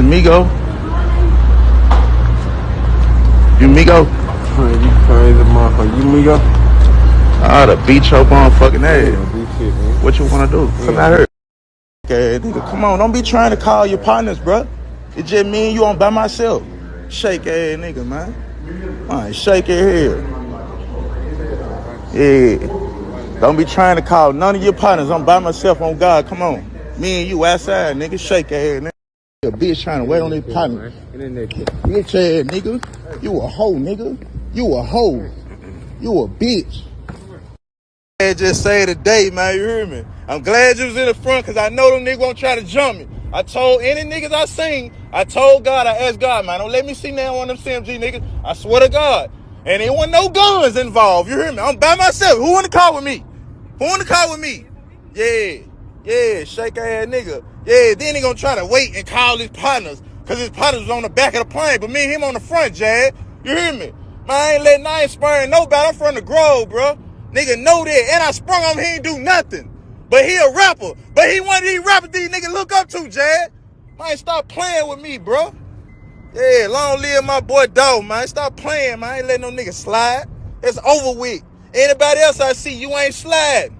it's Migo. You Migo? You crazy motherfucker. You me go? Ah, the beat your motherfucking ass. Yeah, big shit, man. What you wanna do? Come Yeah. out here. Okay, nigga, come on. Don't be trying to call your partners, bruh. It's just me and you on by myself. Shake ass nigga, man. Man, shake it here. Yeah. Don't be trying to call none of your partners. I'm by myself on God. Come on. Me and you outside, nigga. Shake ass nigga. A bitch trying to wait on his partner. Get in. Bitch ass nigga. You a hoe, nigga. You a hoe. You a bitch. I just say today, man, you hear me? I'm glad you was in the front because I know them niggas won't try to jump me. I told any niggas I seen, I told God, I asked God, man, don't let me see now one of them CMG niggas. I swear to God. And there wasn't no guns involved, you hear me? I'm by myself. Who in the car with me? Who in the car with me? Yeah, yeah, shake ass nigga. Yeah, then he gonna try to wait and call his partners, cause his partners was on the back of the plane, but me and him on the front, Jad. You hear me? Man, I ain't letting, I ain't spurring nobody. I'm from the Grove, bro. Nigga know that. And I sprung on him, he ain't do nothing. But he a rapper. But he of these rappers these niggas look up to, Jad. Man, stop playing with me, bro. Yeah, long live my boy Dog, man. Stop playing, man. I ain't letting no nigga slide. It's over with. Anybody else I see, you ain't sliding.